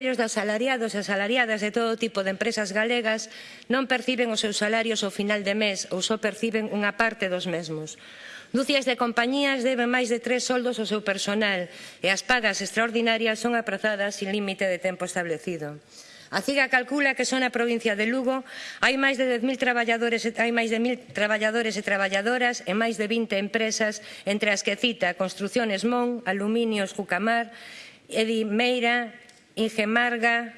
Os asalariados e asalariadas de todo tipo de empresas galegas non perciben os seus salarios ao final de mes ou só perciben unha parte dos mesmos. Dúcias de compañías deben máis de tres soldos ao seu personal e as pagas extraordinarias son aprazadas sin límite de tempo establecido. A CIGA calcula que só na provincia de Lugo hai máis de 10.000 traballadores, hai máis de 1.000 traballadores e traballadoras e máis de 20 empresas, entre as que cita Construcciones Mon, Aluminios Jucamar, Edimeira, Ingemarga,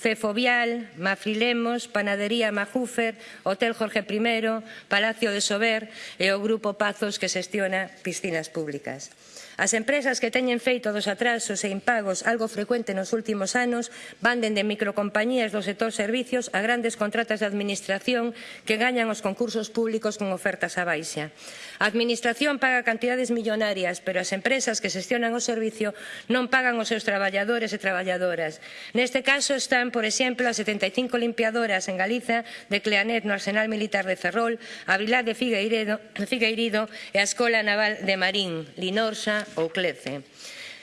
Cefovial, Mafrilemos, Panadería Majúfer, Hotel Jorge I, Palacio de Sober e o Grupo Pazos que xestiona piscinas públicas. As empresas que teñen feito dos atrasos e impagos algo frecuente nos últimos anos van dende microcompañías do sector servicios a grandes contratas de administración que gañan os concursos públicos con ofertas a baixa. A administración paga cantidades millonarias, pero as empresas que xestionan o servicio non pagan os seus traballadores e traballadoras. Neste caso están Por exemplo, as 75 limpiadoras en Galiza de Cleanet no Arsenal Militar de Ferrol, a Vilá de Figueiredo, Figueirido e a Escola Naval de Marín, Linorsa ou Clece.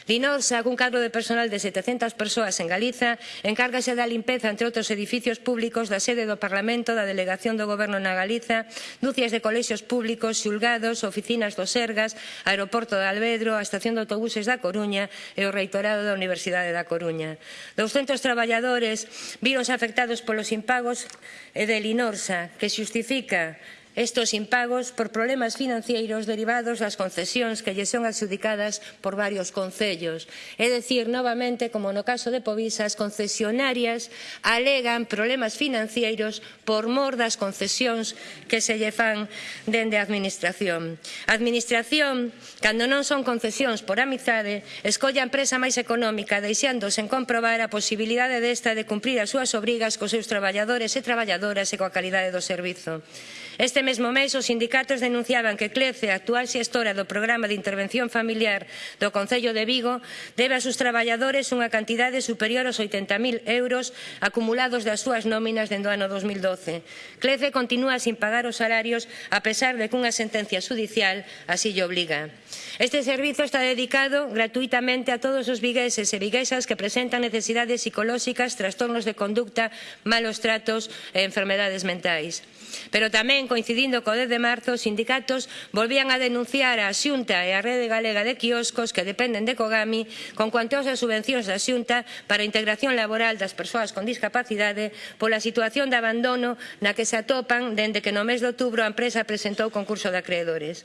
Linorsa, cun cadro de personal de 700 persoas en Galiza, encárgase da limpeza, entre outros edificios públicos, da sede do Parlamento, da delegación do Goberno na Galiza, dúcias de colexios públicos, xulgados, oficinas dos Sergas, aeroporto de Albedro, a estación de autobuses da Coruña e o reitorado da Universidade da Coruña. 200 traballadores vironse afectados polos impagos de Linorsa, que xustifica estos impagos por problemas financeiros derivados das concesións que lle son adxudicadas por varios concellos. É dicir, novamente, como no caso de Povisa, as concesionarias alegan problemas financeiros por mor das concesións que se lle fan dende a Administración. A Administración, cando non son concesións por amizade, escolle a empresa máis económica, deixando sen comprobar a posibilidade desta de cumprir as súas obrigas cos seus traballadores e traballadoras e coa calidade do servizo. Este mesmo mes, os sindicatos denunciaban que CLECE, a actual xestora do Programa de Intervención Familiar do Concello de Vigo, debe a seus traballadores unha cantidade superior aos 80.000 euros acumulados das súas nóminas dentro do ano 2012. CLECE continúa sin pagar os salarios a pesar de que unha sentencia judicial así lle obliga. Este servizo está dedicado gratuitamente a todos os vigueses e viguesas que presentan necesidades psicolóxicas, trastornos de conducta, malos tratos e enfermedades mentais. Pero tamén, coincidindo co 10 de marzo, os sindicatos volvían a denunciar a Xunta e a Rede Galega de Quioscos que dependen de Cogami con cuantiosas subvencións da Xunta para a integración laboral das persoas con discapacidade pola situación de abandono na que se atopan dende que no mes de outubro a empresa presentou o concurso de acreedores.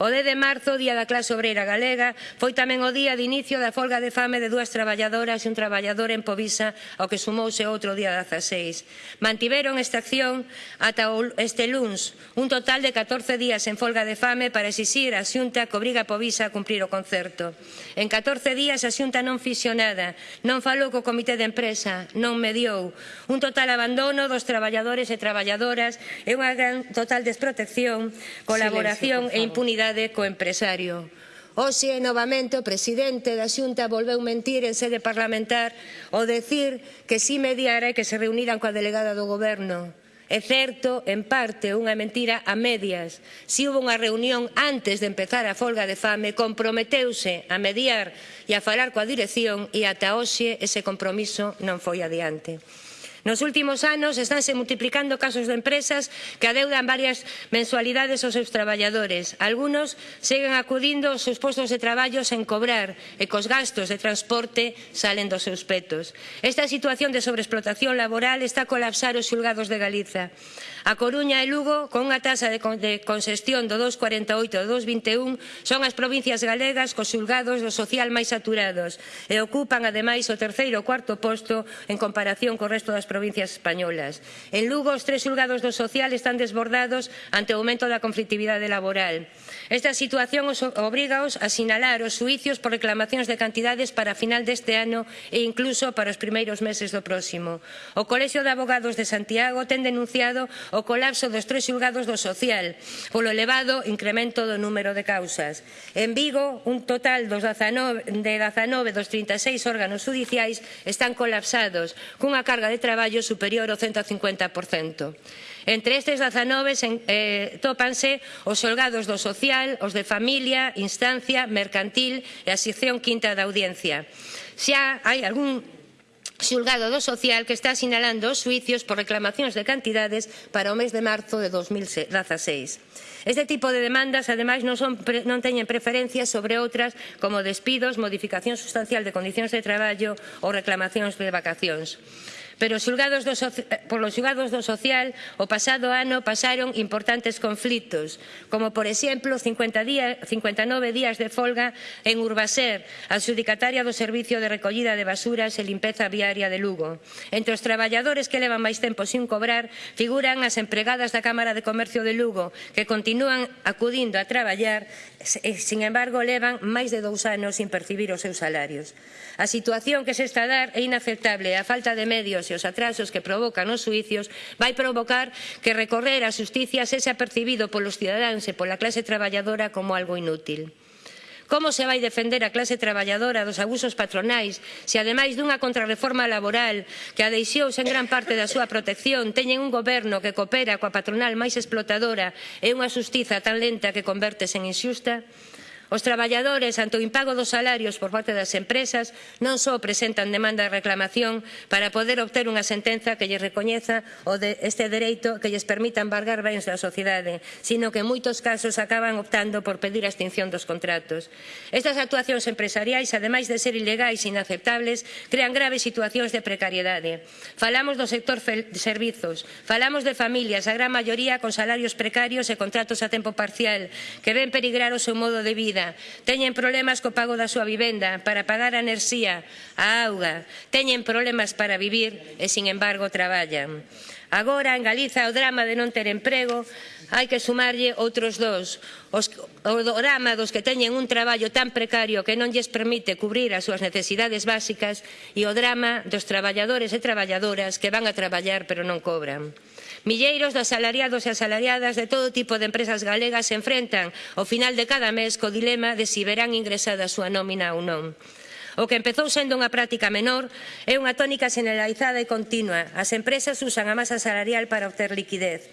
O 10 de marzo, día da clase obreira galega, foi tamén o día de inicio da folga de fame de dúas traballadoras e un traballador en Povisa ao que sumouse outro día 16. Mantiveron esta acción ata o este luns un total de 14 días en folga de fame para exixir a Xunta que obriga a Povisa a cumprir o concerto. En 14 días a Xunta non fixo nada, non falou co comité de empresa, non mediou. Un total abandono dos traballadores e traballadoras e unha gran total desprotección, colaboración Silencio, e impunidade co empresario. Oxe, novamente, o presidente da Xunta volveu mentir en sede parlamentar ao decir que si mediara e que se reuniran coa delegada do goberno. É certo, en parte, unha mentira a medias. Si houve unha reunión antes de empezar a folga de fame, comprometeuse a mediar e a falar coa dirección e ata hoxe ese compromiso non foi adiante. Nos últimos anos estánse multiplicando casos de empresas que adeudan varias mensualidades aos seus traballadores. Algunos seguen acudindo aos seus postos de traballo sen cobrar e cos gastos de transporte salen dos seus petos. Esta situación de sobreexplotación laboral está a colapsar os xulgados de Galiza. A Coruña e Lugo, con unha taxa de concesión do 2,48 ao 2,21, son as provincias galegas cos xulgados do social máis saturados e ocupan, ademais, o terceiro ou cuarto posto en comparación co resto das provincias españolas. En Lugo, os tres xulgados do social están desbordados ante o aumento da conflictividade laboral. Esta situación os obrigaos a sinalar os suicios por reclamacións de cantidades para a final deste ano e incluso para os primeiros meses do próximo. O Colexio de Abogados de Santiago ten denunciado o colapso dos tres xulgados do social polo elevado incremento do número de causas. En Vigo, un total dos 19, de 19 dos 36 órganos judiciais están colapsados cunha carga de traballo traballo superior ao 150%. Entre estes 19 eh, tópanse os xolgados do social, os de familia, instancia, mercantil e a sección quinta da audiencia. Xa hai algún xulgado do social que está sinalando os suicios por reclamacións de cantidades para o mes de marzo de 2016. Este tipo de demandas, ademais, non, son, non teñen preferencias sobre outras como despidos, modificación sustancial de condicións de traballo ou reclamacións de vacacións pero xulgados do, eh, polos xulgados do social o pasado ano pasaron importantes conflitos, como por exemplo 50 día, 59 días de folga en Urbaser, adxudicataria do Servicio de Recollida de Basuras e Limpeza Viaria de Lugo. Entre os traballadores que levan máis tempo sin cobrar figuran as empregadas da Cámara de Comercio de Lugo, que continúan acudindo a traballar e, sin embargo, levan máis de dous anos sin percibir os seus salarios. A situación que se está a dar é inaceptable, a falta de medios e os atrasos que provocan os suicios vai provocar que recorrer á xusticia sexa percibido polos cidadáns e pola clase traballadora como algo inútil. Como se vai defender a clase traballadora dos abusos patronais se ademais dunha contrarreforma laboral que a deixou sen gran parte da súa protección teñen un goberno que coopera coa patronal máis explotadora e unha xustiza tan lenta que convertese en inxusta? Os traballadores ante o impago dos salarios por parte das empresas non só presentan demanda de reclamación para poder obter unha sentenza que lles recoñeza o de este dereito que lles permita embargar bens da sociedade, sino que en moitos casos acaban optando por pedir a extinción dos contratos. Estas actuacións empresariais, ademais de ser ilegais e inaceptables, crean graves situacións de precariedade. Falamos do sector de servizos, falamos de familias, a gran maioría con salarios precarios e contratos a tempo parcial, que ven perigrar o seu modo de vida, vida, teñen problemas co pago da súa vivenda, para pagar a enerxía, a auga, teñen problemas para vivir e, sin embargo, traballan. Agora, en Galiza, o drama de non ter emprego hai que sumarlle outros dous. Os, o drama dos que teñen un traballo tan precario que non lles permite cubrir as súas necesidades básicas e o drama dos traballadores e traballadoras que van a traballar pero non cobran. Milleiros de asalariados e asalariadas de todo tipo de empresas galegas se enfrentan ao final de cada mes co dilema de si verán ingresada a súa nómina ou non. O que empezou sendo unha práctica menor é unha tónica generalizada e continua. As empresas usan a masa salarial para obter liquidez.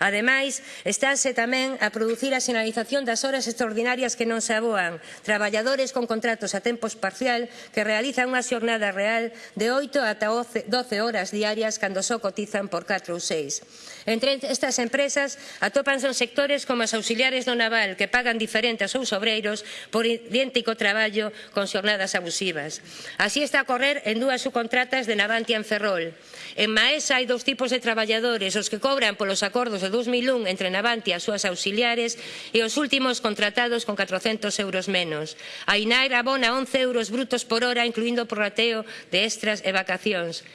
Ademais, estáse tamén a producir a sinalización das horas extraordinarias que non se aboan, traballadores con contratos a tempos parcial que realizan unha xornada real de 8 ata 12 horas diarias cando só cotizan por 4 ou 6. Entre estas empresas atópanse sectores como as auxiliares do naval que pagan diferente aos seus obreiros por idéntico traballo con xornadas abusivas. Así está a correr en dúas subcontratas de Navantia en Ferrol. En Maesa hai dous tipos de traballadores, os que cobran polos acordos de 2001 entre Navantia e as súas auxiliares e os últimos contratados con 400 euros menos. A INAER abona 11 euros brutos por hora, incluindo o prorrateo de extras e vacacións.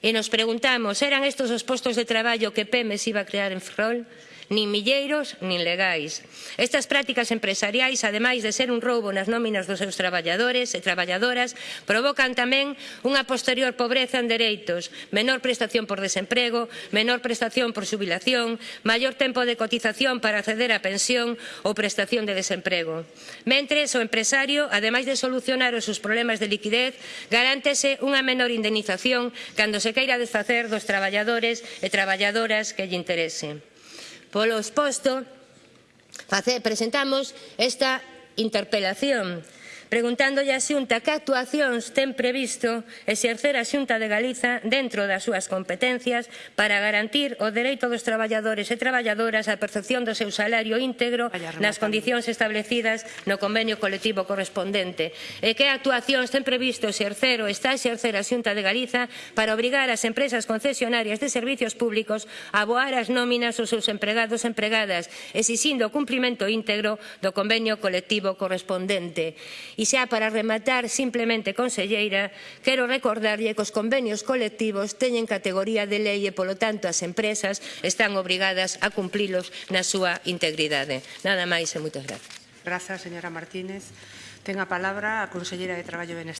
E nos preguntamos, eran estes os postos de traballo que PEMES iba a crear en Ferrol? nin milleiros nin legais. Estas prácticas empresariais, ademais de ser un roubo nas nóminas dos seus traballadores e traballadoras, provocan tamén unha posterior pobreza en dereitos, menor prestación por desemprego, menor prestación por xubilación, maior tempo de cotización para acceder á pensión ou prestación de desemprego. Mentres, o empresario, ademais de solucionar os seus problemas de liquidez, garántese unha menor indemnización cando se queira desfacer dos traballadores e traballadoras que lle interese. Polo exposto, presentamos esta interpelación preguntándolle á Xunta que actuacións ten previsto exercer a Xunta de Galiza dentro das súas competencias para garantir o dereito dos traballadores e traballadoras á percepción do seu salario íntegro nas condicións establecidas no convenio colectivo correspondente e que actuacións ten previsto exercer ou está a exercer a Xunta de Galiza para obrigar as empresas concesionarias de servicios públicos a aboar as nóminas aos seus empregados e empregadas, exixindo o cumprimento íntegro do convenio colectivo correspondente. E xa para rematar, simplemente, conselleira, quero recordarlle que os convenios colectivos teñen categoría de lei e, polo tanto, as empresas están obrigadas a cumplilos na súa integridade. Nada máis e moitas grazas. Grazas, señora Martínez. Ten a palabra a conselleira de Traballo e Benestar.